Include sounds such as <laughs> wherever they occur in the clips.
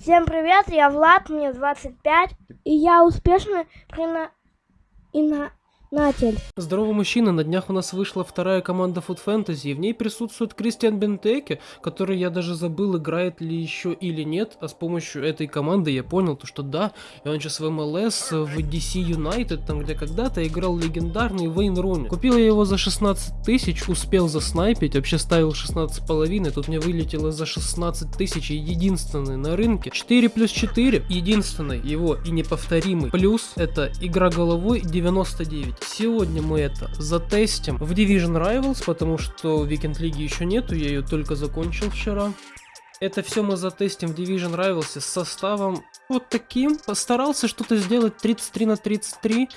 Всем привет, я Влад, мне 25, и я успешный прина... и на... Натель. Здорово, мужчина. На днях у нас вышла вторая команда Food Fantasy, в ней присутствует Кристиан Бентеке, который я даже забыл, играет ли еще или нет, а с помощью этой команды я понял, то, что да, и он сейчас в МЛС, в DC United, там где когда-то играл легендарный Вейн Руни. Купил я его за 16 тысяч, успел заснайпить, вообще ставил 16 половиной, тут мне вылетело за 16 тысяч, единственный на рынке. 4 плюс 4, единственный его и неповторимый. Плюс это игра головой 99. Сегодня мы это затестим в Division Rivals, потому что Weekend Лиги еще нету, я ее только закончил вчера. Это все мы затестим в Division Rivals с составом вот таким. Постарался что-то сделать 33 на 33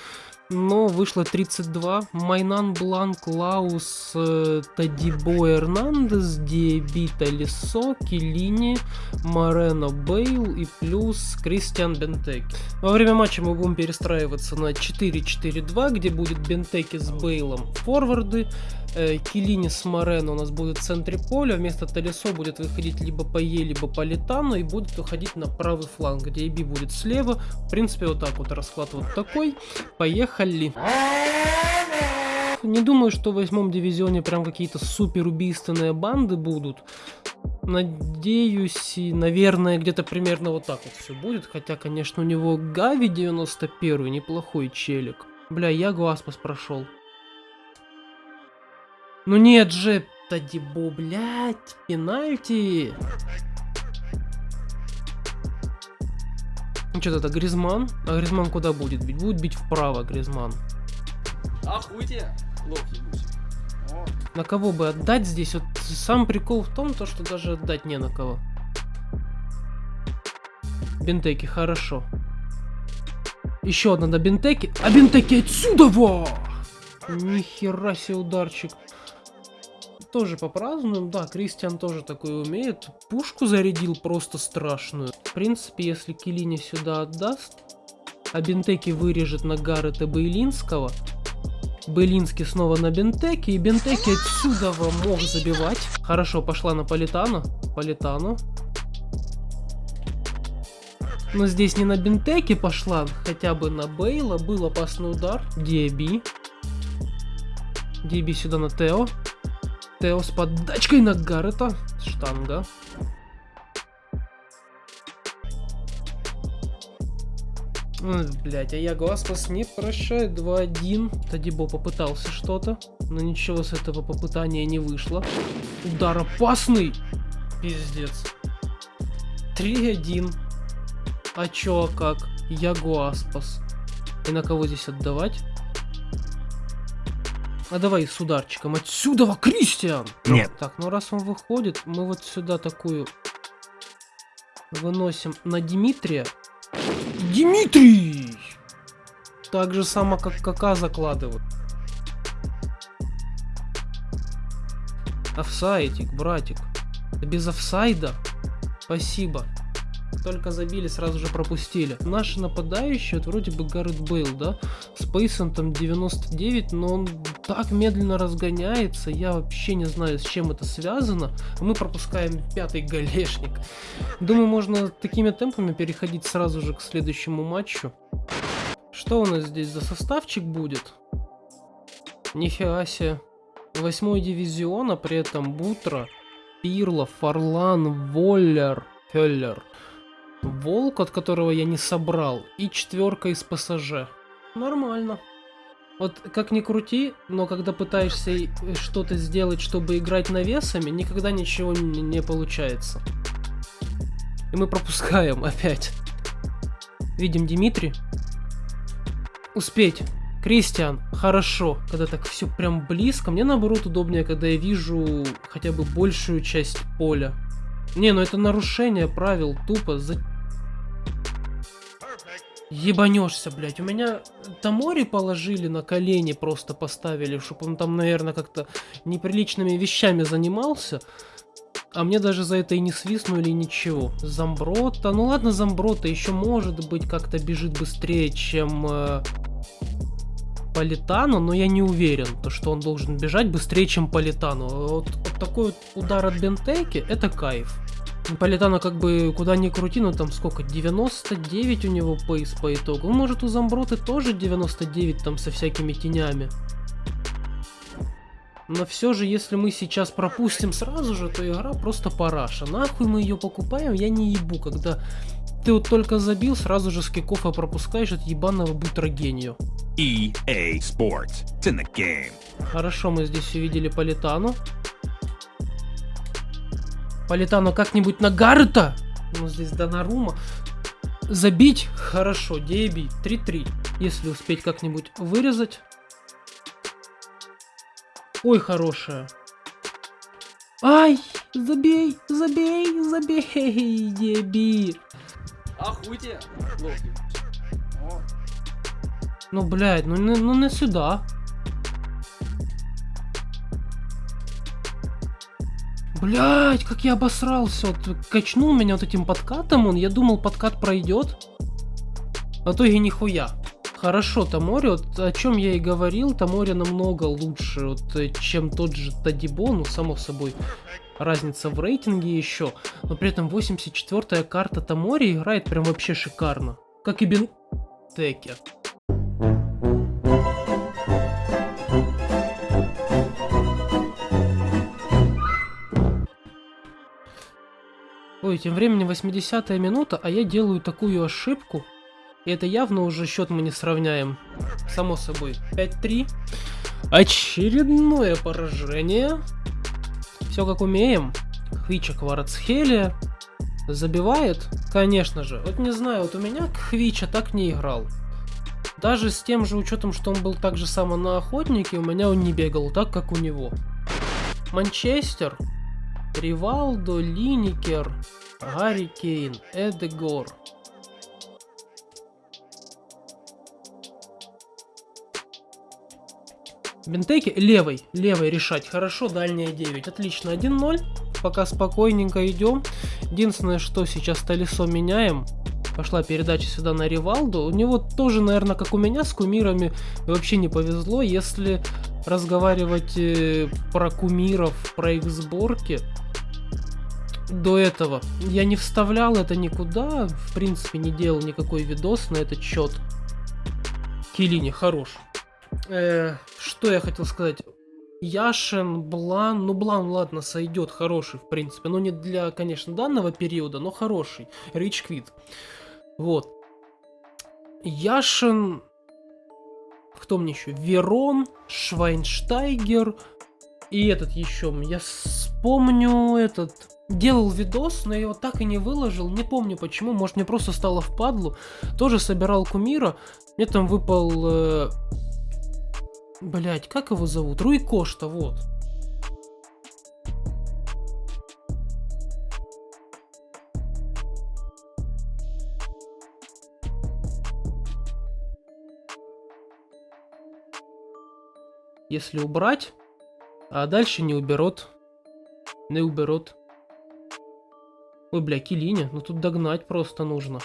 но вышло 32. Майнан Бланк, Лаус, э, Тадибо Эрнандес, Диебита Лисо, Килини, Морено Бейл и плюс Кристиан Бентеки. Во время матча мы будем перестраиваться на 4-4-2, где будет Бентеки с Бейлом форварды, э, Килини с Морено у нас будет в центре поля, вместо Талисо будет выходить либо по Е, либо по Литану и будет выходить на правый фланг, где Эби будет слева. В принципе, вот так вот расклад вот такой. Поехали. Не думаю, что в восьмом дивизионе прям какие-то супер убийственные банды будут. Надеюсь, и, наверное, где-то примерно вот так вот все будет. Хотя, конечно, у него Гави 91 неплохой челик. Бля, я Гуаспас прошел. Ну нет же, Тадибо, блядь, пенальти. Что это Гризман? А Гризман куда будет бить? Будет бить вправо Гризман. Охуйте, лох ебучий. На кого бы отдать здесь? Вот сам прикол в том, то, что даже отдать не на кого. Бентеки, хорошо. Еще одна на Бентеки. А Бентеки отсюда во! Нихера себе ударчик. Тоже попразднуем. Да, Кристиан тоже такой умеет. Пушку зарядил просто страшную. В принципе, если Килини сюда отдаст, а Бентеки вырежет на Гаррета Бейлинского, Белинский снова на Бентеке, и Бентеки отсюда мог забивать. Хорошо, пошла на Политана. Политану. Но здесь не на Бентеке пошла, хотя бы на Бейла. Был опасный удар. Диаби. Диаби сюда на Тео. Тео с подачкой на Гаррета. Штанга. Блять, а я Гласпас не прощает 2-1. Тадибо попытался что-то, но ничего с этого попытания не вышло. Удар опасный! Пиздец. 3-1. А чё, а как? Я Гуаспас. И на кого здесь отдавать? А давай с ударчиком. Отсюда, Кристиан! Нет. Так, ну раз он выходит, мы вот сюда такую выносим на Дмитрия. Дмитрий! Так же само, как КК закладывают. Офсайдик, братик. Без офсайда? Спасибо. Только забили, сразу же пропустили. Наши нападающие, вот вроде бы Гаррет Бейл, да? С пейсентом 99, но он так медленно разгоняется, я вообще не знаю, с чем это связано. Мы пропускаем пятый голешник. Думаю, можно такими темпами переходить сразу же к следующему матчу. Что у нас здесь за составчик будет? Нифига себе. Восьмой дивизион, а при этом Бутра, Пирло, Фарлан, Воллер, Феллер. Волк, от которого я не собрал, и четверка из ПСЖ. Нормально. Вот как ни крути, но когда пытаешься что-то сделать, чтобы играть навесами, никогда ничего не, получается. И мы пропускаем опять. Видим Дмитрий. Успеть. Кристиан, хорошо, когда так все прям близко. Мне наоборот удобнее, когда я вижу хотя бы большую часть поля. Не, ну это нарушение правил, тупо. За... Ебанешься, блядь. У меня Тамори положили на колени, просто поставили, чтобы он там, наверное, как-то неприличными вещами занимался. А мне даже за это и не свистнули ничего. Замброта, ну ладно, Замброта еще может быть как-то бежит быстрее, чем э, Политану, но я не уверен, то, что он должен бежать быстрее, чем Политану. Вот, вот такой вот удар от Бентейки, это кайф. Политано как бы куда ни крути, но там сколько, 99 у него пейс по итогу. Ну, может у Замброты тоже 99 там со всякими тенями. Но все же, если мы сейчас пропустим сразу же, то игра просто параша. Нахуй мы ее покупаем, я не ебу, когда ты вот только забил, сразу же с кикофа пропускаешь от ебаного бутрогению. EA Sports. It's in the game. Хорошо, мы здесь увидели Политану. Политану как-нибудь на Гарта. Ну, здесь Донарума. Забить? Хорошо, Деби. 3-3. Если успеть как-нибудь вырезать. Ой, хорошая. Ай, забей, забей, забей, Деби. О, Ну, блядь, ну, не- ну не сюда. Блядь, как я обосрался. Вот качнул меня вот этим подкатом он. Я думал, подкат пройдет. А в итоге нихуя. Хорошо, Тамори, вот о чем я и говорил, Тамори намного лучше, вот, э, чем тот же Тадибо, ну, само собой, разница в рейтинге еще, но при этом 84-я карта Тамори играет прям вообще шикарно, как и Бентеке. Ой, тем временем 80-я минута, а я делаю такую ошибку. И это явно уже счет мы не сравняем. Само собой. 5-3. Очередное поражение. Все как умеем. Хвича Кварцхелия. Забивает? Конечно же. Вот не знаю, вот у меня Хвича так не играл. Даже с тем же учетом, что он был так же само на охотнике, у меня он не бегал так, как у него. Манчестер. Ривалдо, Линикер, Гарри Кейн, Эдегор. Бентеки левой, левой решать. Хорошо, дальняя 9. Отлично, 1-0. Пока спокойненько идем. Единственное, что сейчас Талисо меняем. Пошла передача сюда на Ривалду. У него тоже, наверное, как у меня с кумирами вообще не повезло. Если разговаривать э, про кумиров, про их сборки, до этого я не вставлял это никуда, в принципе не делал никакой видос на этот счет. Келини хорош. Э, что я хотел сказать? Яшин, Блан, ну Блан, ладно, сойдет, хороший, в принципе, но не для, конечно, данного периода, но хороший. Рич Квит. Вот. Яшин, кто мне еще? Верон, Швайнштайгер и этот еще. Я вспомню этот. Делал видос, но я его так и не выложил. Не помню почему. Может мне просто стало впадлу. Тоже собирал кумира. Мне там выпал... Э... Блять, как его зовут? Руи Кошта, вот. Если убрать, а дальше не уберет. Не уберет. Ой, бля, Килиня, ну тут догнать просто нужно.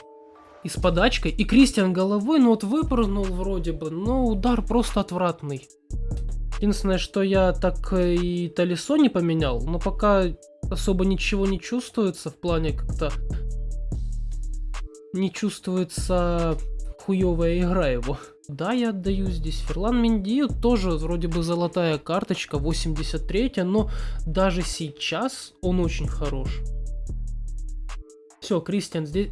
И с подачкой. И Кристиан головой, ну вот выпрыгнул вроде бы, но удар просто отвратный. Единственное, что я так э, и Талисо не поменял, но пока особо ничего не чувствуется в плане как-то... Не чувствуется хуевая игра его. Да, я отдаю здесь Ферлан Менди, тоже вроде бы золотая карточка, 83 но даже сейчас он очень хорош. Все, Кристиан здесь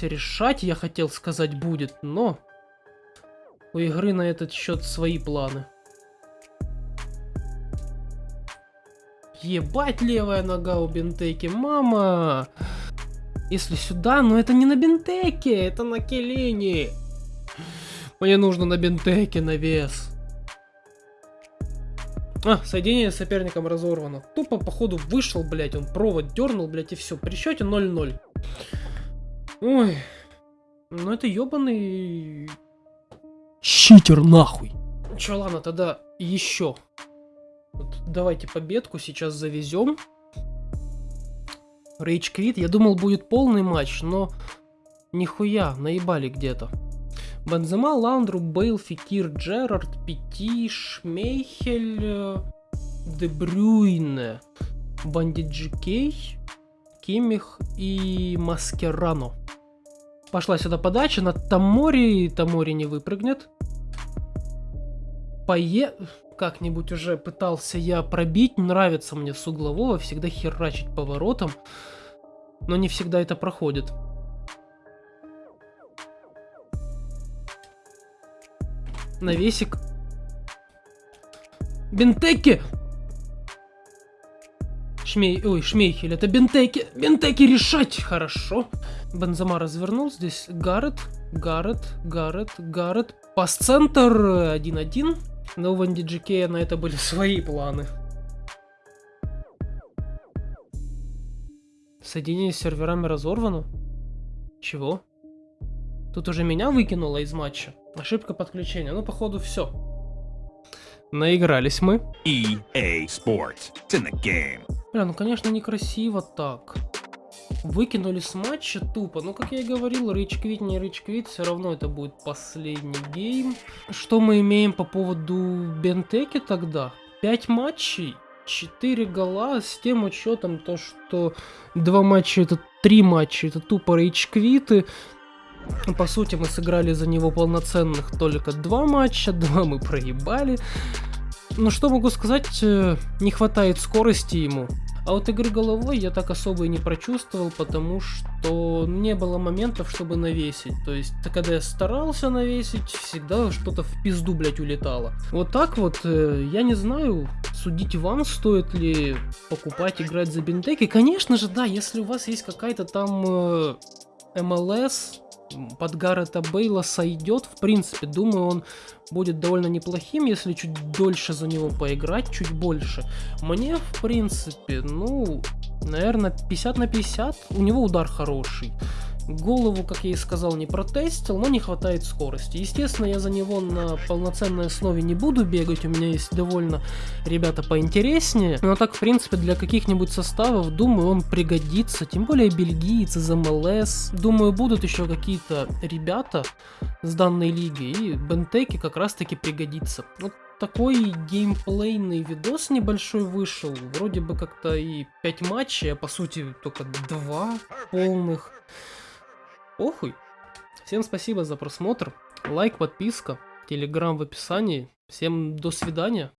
решать, я хотел сказать, будет, но у игры на этот счет свои планы. Ебать левая нога у Бентеки, мама! Если сюда, но это не на Бентеке, это на Келине. Мне нужно на Бентеке навес. А, соединение с соперником разорвано. Тупо, походу, вышел, блядь, он провод дернул, блядь, и все. При счете 0-0. Ой. Ну это ебаный... Читер, нахуй. Че, ладно, тогда еще. Вот, давайте победку сейчас завезем. Рейдж Квит. Я думал, будет полный матч, но... Нихуя, наебали где-то. Бензема, Лаундру, Бейл, Фикир, Джерард, Пяти, Шмейхель, э, Дебрюйне, Бандит Кей, Кимих и Маскерано. Пошла сюда подача на Тамори, Тамори не выпрыгнет. Пое... Как-нибудь уже пытался я пробить, нравится мне с углового всегда херачить поворотом, но не всегда это проходит. Навесик. Бентеки! Шмей... Ой, Шмейхель, это Бентеки. Бентеки решать! Хорошо. Бензема развернул. Здесь Гаррет, Гаррет, Гаррет, Гаррет. Пас-центр 1-1. Но у Ванди Джекея на это были свои планы. Соединение с серверами разорвано? Чего? Тут уже меня выкинуло из матча. Ошибка подключения. Ну, походу, все. Наигрались мы. EA Sports. It's in the game. Бля, ну конечно некрасиво так. Выкинули с матча тупо. Ну, как я и говорил, rage quit, не rage quit, все равно это будет последний гейм. Что мы имеем по поводу Бентеки тогда? 5 матчей, 4 гола, с тем учетом то, что 2 матча это 3 матча, это тупо рейдж квиты. По сути, мы сыграли за него полноценных только 2 матча, <laughs> 2 мы проебали. Ну что могу сказать, э, не хватает скорости ему. А вот игры головой я так особо и не прочувствовал, потому что не было моментов, чтобы навесить. То есть, когда я старался навесить, всегда что-то в пизду, блять, улетало. Вот так вот, э, я не знаю, судить вам, стоит ли покупать, играть за бинтеки. Конечно же, да, если у вас есть какая-то там э, МЛС, под Гаррета Бейла сойдет. В принципе, думаю, он будет довольно неплохим, если чуть дольше за него поиграть, чуть больше. Мне, в принципе, ну, наверное, 50 на 50. У него удар хороший. Голову, как я и сказал, не протестил, но не хватает скорости. Естественно, я за него на полноценной основе не буду бегать, у меня есть довольно ребята поинтереснее. Но так, в принципе, для каких-нибудь составов, думаю, он пригодится. Тем более бельгиец из МЛС. Думаю, будут еще какие-то ребята с данной лиги, и Бентеки как раз-таки пригодится. Вот такой геймплейный видос небольшой вышел. Вроде бы как-то и 5 матчей, а по сути только 2 полных. Похуй. Всем спасибо за просмотр. Лайк, подписка, телеграм в описании. Всем до свидания.